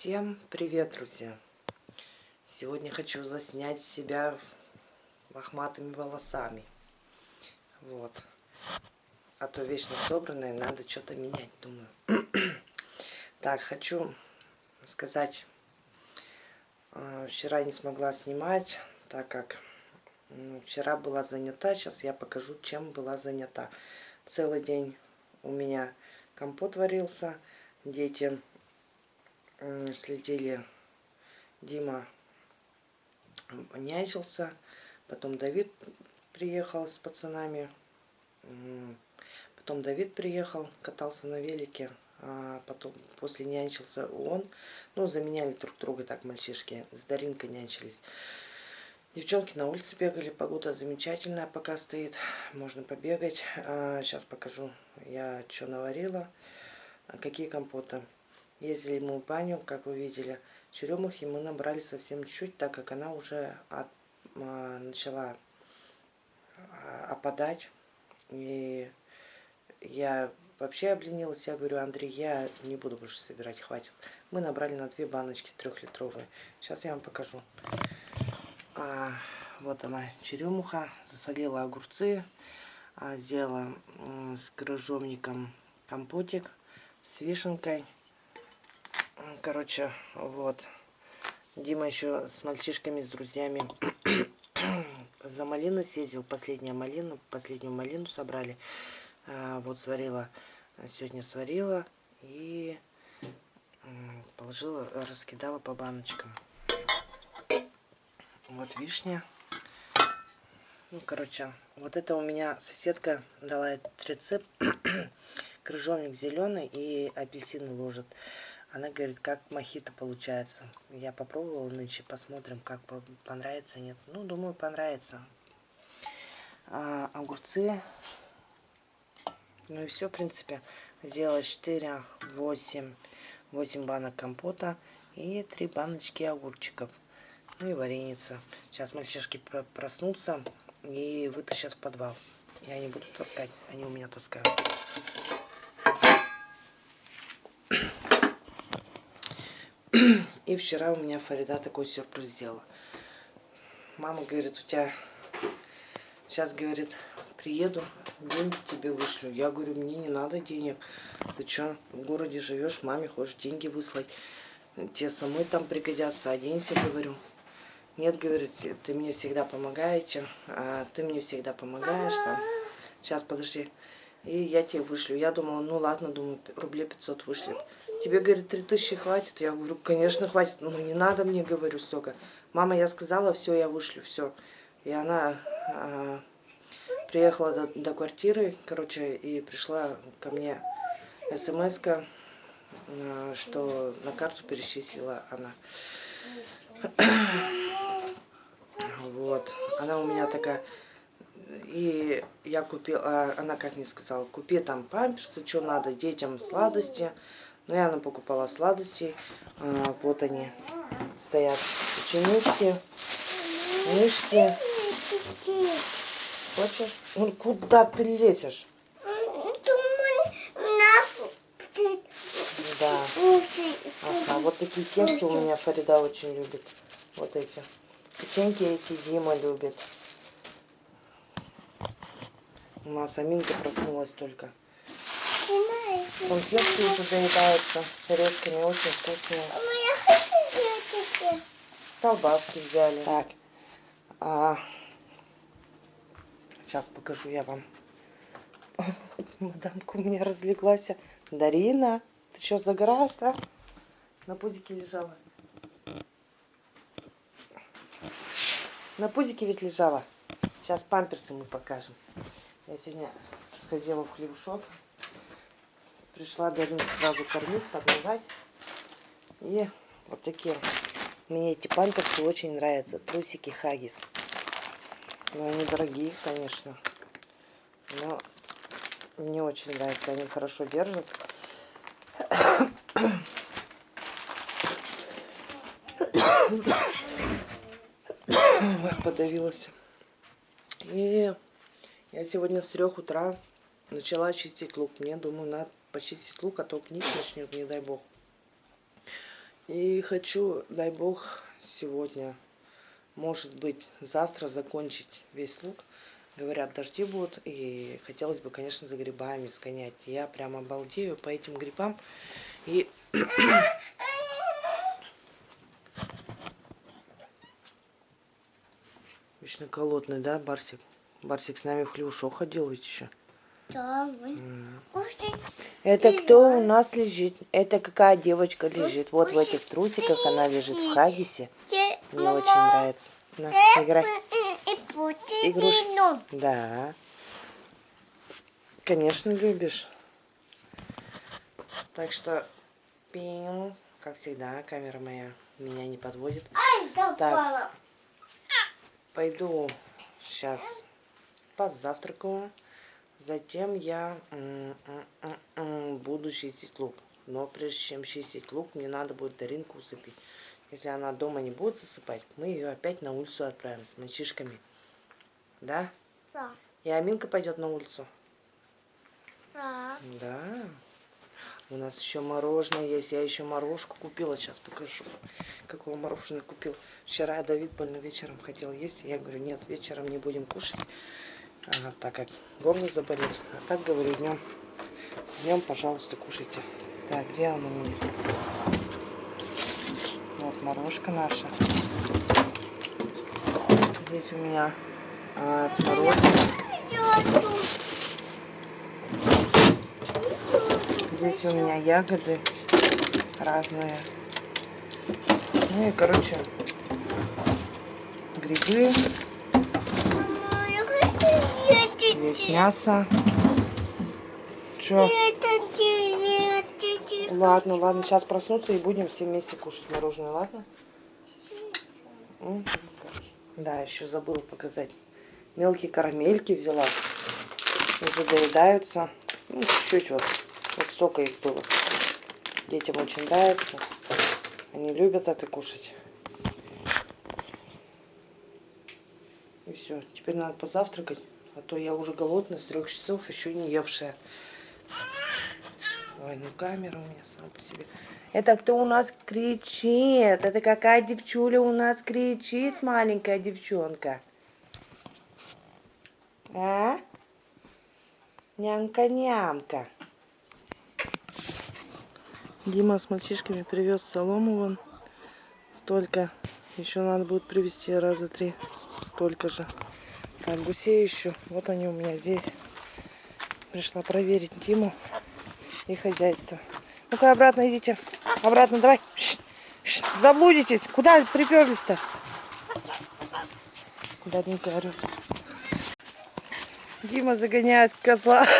Всем привет, друзья! Сегодня хочу заснять себя лохматыми волосами. Вот. А то вечно собранные, надо что-то менять, думаю. так, хочу сказать, а, вчера не смогла снимать, так как ну, вчера была занята. Сейчас я покажу, чем была занята. Целый день у меня компот варился. Дети следили, Дима нянчился, потом Давид приехал с пацанами, потом Давид приехал, катался на велике, а потом после нянчился он, ну, заменяли друг друга так мальчишки, с Даринкой нянчились. Девчонки на улице бегали, погода замечательная пока стоит, можно побегать. А, сейчас покажу я, что наварила, какие компоты. Ездили мы в баню, как вы видели. Черемухи мы набрали совсем чуть-чуть, так как она уже от, а, начала а, опадать. И я вообще обленилась. Я говорю, Андрей, я не буду больше собирать, хватит. Мы набрали на две баночки трехлитровые. Сейчас я вам покажу. А, вот она, черемуха. Засолила огурцы. А, сделала с крыжовником компотик с вишенкой. Короче, вот. Дима еще с мальчишками, с друзьями за малину съездил. Последняя малина, последнюю малину собрали. А, вот сварила, сегодня сварила и положила, раскидала по баночкам. Вот вишня. Ну, короче, вот это у меня соседка дала этот рецепт. Крыжовник зеленый и апельсины ложит. Она говорит, как мохито получается. Я попробовала нынче, посмотрим, как понравится, нет. Ну, думаю, понравится. А, огурцы. Ну и все, в принципе. Сделала 4, 8, 8 банок компота и 3 баночки огурчиков. Ну и вареница. Сейчас мальчишки проснутся и вытащат в подвал. Я не буду таскать, они у меня таскают. И вчера у меня Фарида такой сюрприз сделала. Мама говорит, у тебя сейчас, говорит, приеду, деньги тебе вышлю. Я говорю, мне не надо денег. Ты что, в городе живешь, маме хочешь деньги выслать. Тебе самой там пригодятся, оденься, говорю. Нет, говорит, ты мне всегда помогаете, а ты мне всегда помогаешь там. Сейчас, подожди. И я тебе вышлю. Я думала, ну ладно, думаю, рублей 500 вышлет. Тебе, говорит, 3000 хватит? Я говорю, конечно, хватит. Ну, не надо мне, говорю, столько. Мама, я сказала, все, я вышлю, все. И она а, приехала до, до квартиры, короче, и пришла ко мне смс а, что на карту перечислила она. Вот. Она у меня такая и я купила, а, она как мне сказала, купи там памперсы, что надо, детям сладости. Ну, я она покупала сладости. А, вот они стоят. Ученички, мышки. Хочешь? Ну, куда ты лезешь? Да. Ага, вот такие кексы у меня Фарида очень любит. Вот эти. Печеньки эти Дима любит. У нас Аминка проснулась только. Конфетки уже заедаются с орешками, очень вкусные. Колбаски взяли. Так. А, сейчас покажу я вам. Мадамка у меня разлеглась. Дарина, ты что, загораешь, да? На пузике лежала. На пузике ведь лежала. Сейчас памперсы мы покажем. Я сегодня сходила в хлебушок. Пришла Дарину сразу кормить, подмывать. И вот такие. Мне эти памперсы очень нравятся. Трусики Хагис. Но они дорогие, конечно. Но мне очень нравятся. Они хорошо держат. Подавилась. И я сегодня с трех утра начала чистить лук. Мне, думаю, надо почистить лук, а то книг начнет, не дай бог. И хочу, дай бог, сегодня, может быть, завтра закончить весь лук. Говорят, дожди будут, и хотелось бы, конечно, за грибами сгонять. Я прям обалдею по этим грибам. И Вечно колодный, да, Барсик? Барсик с нами в ходил ведь еще. Да. Это кто у нас лежит? Это какая девочка лежит? Вот в этих трусиках она лежит в хагисе. Мне очень нравится. На, играй. Игрушки. Да. Конечно, любишь. Так что, пиу, как всегда, камера моя меня не подводит. Так, пойду сейчас позавтракаю. Затем я буду чистить лук. Но прежде чем чистить лук, мне надо будет Даринку усыпить. Если она дома не будет засыпать, мы ее опять на улицу отправим с мальчишками. Да? Да. И Аминка пойдет на улицу. Да. Да. У нас еще мороженое есть. Я еще морожку купила. Сейчас покажу, какого мороженое купил. Вчера Давид больно вечером хотел есть. Я говорю, нет, вечером не будем кушать. А, так как горло заболит. А так говорю, днем, днем, пожалуйста, кушайте. Так, где она у меня? Вот морожка наша. Здесь у меня а, смородина. Здесь у меня ягоды разные. Ну и, короче, грибы. Здесь мясо. Чё? Ладно, ладно, сейчас проснуться и будем все вместе кушать мороженое, ладно? Да, еще забыла показать. Мелкие карамельки взяла. Уже доедаются. Ну, чуть-чуть вот. Вот столько их было. Детям очень нравится. Они любят это кушать. И все. Теперь надо позавтракать. А то я уже голодная с трех часов, еще не евшая. Ой, ну камера у меня сама по себе. Это кто у нас кричит? Это какая девчуля у нас кричит, маленькая девчонка? А? Нямка-нямка. Дима с мальчишками привез солому вон. Столько. Еще надо будет привезти раза три. Столько же. Так, гусей еще. Вот они у меня здесь. Пришла проверить Диму и хозяйство. Ну-ка, обратно идите. Обратно, давай. Ш -ш Заблудитесь. Куда приперлись-то? Куда не говорю. Дима загоняет козла.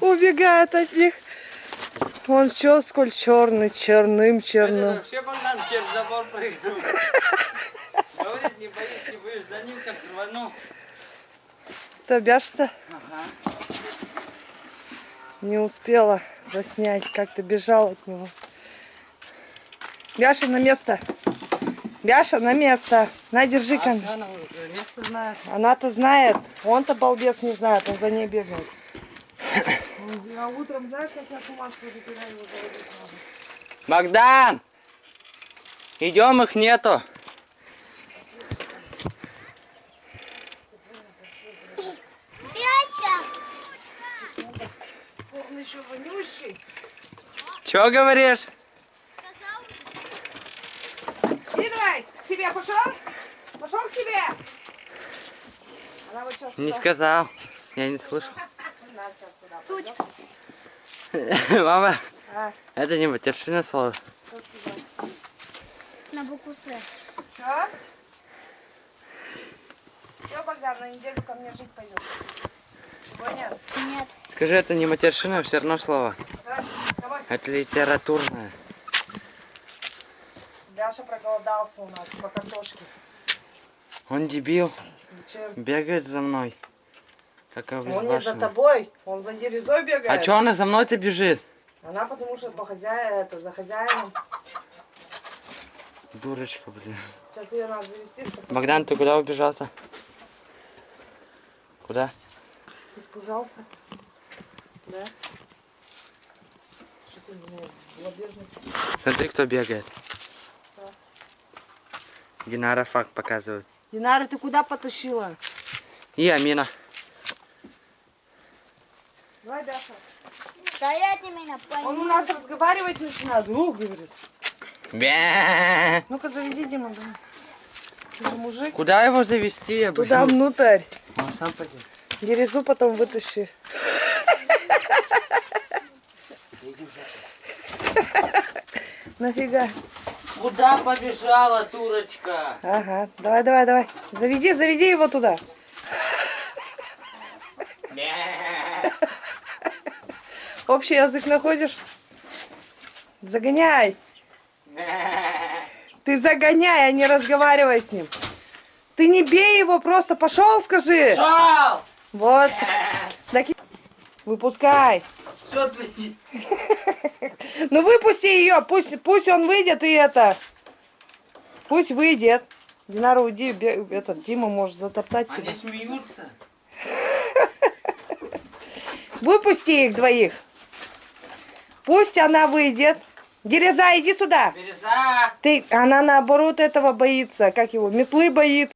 Убегает от них. Он чё, сколь черный, черным, черным. Вообще через забор прыгнул. Не боюсь, не боюсь, за ним как рвану. Тобяш-то Ага. не успела заснять, как ты бежал от него. Бяша на место. Бяша на место. На, держи А ко она место знает. Она-то знает. Он-то балбес не знает, он за ней бегает. А утром знаешь, как я туманку забираю его? Богдан! Идем, их нету. Еще вонющий. Чё говоришь? Иди давай, к себе пошел? Пошел к себе. Она вот сейчас Не туда- сказал. Я не слышал. Пойдет. Мама, А, это не матершина сказать? На букву С. Что? Все, Богдан, на неделю ко мне жить пойдешь. Понял? Нет. Скажи, это не матершина, все равно слово. Это литературное. Даша проголодался у нас по картошке. Он дебил. Чем? Бегает за мной. Как Он не за тобой, он за дерезой бегает. А чё она за мной-то бежит? Она потому что по хозяину, это, за хозяином. Дурочка, блин. Сейчас ее надо завести, чтобы... Богдан, ты куда убежал-то? Куда? Испужался. Да? Что Смотри, кто бегает. Динара факт показывает. Динара, ты куда потащила? И Амина. Давай, Даша. Стоять именно Он у нас разговаривать начинает. Ну, говорит. Бе. Ну-ка, заведи, Дима, же мужик. Куда его завести? я Туда внутрь. Он сам пойдет. Дерезу потом вытащи. Нафига? Куда побежала, турочка? Ага, давай, давай, давай. Заведи, заведи его туда. Общий язык находишь? Загоняй. Ты загоняй, а не разговаривай с ним. Ты не бей его, просто пошел, скажи. Шел! Вот. Выпускай. Что ты? Ну выпусти ее, пусть, пусть он выйдет и это. Пусть выйдет. Динара, уйди, этот Дима может затоптать тебя. Они смеются. Выпусти их двоих. Пусть она выйдет. Дереза, иди сюда. Береза! Ты, она наоборот этого боится. Как его? Метлы боится.